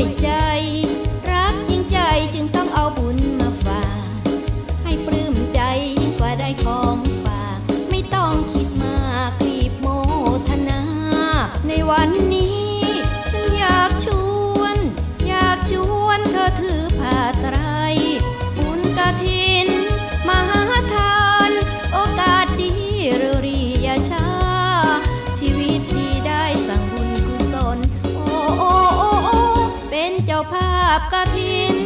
y ya. 客厅。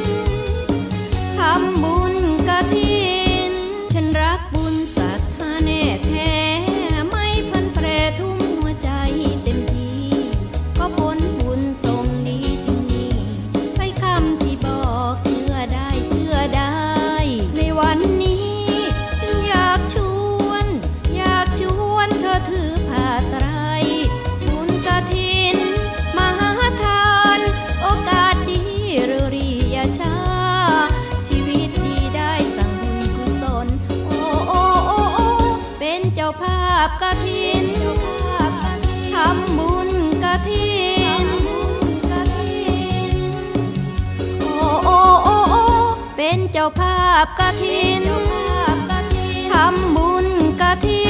เจ้าภาพกระถินทำบุญกระถินโอ้โอ้โอ้เป็นเจ้าภาพกระถินทำบุญกระถิน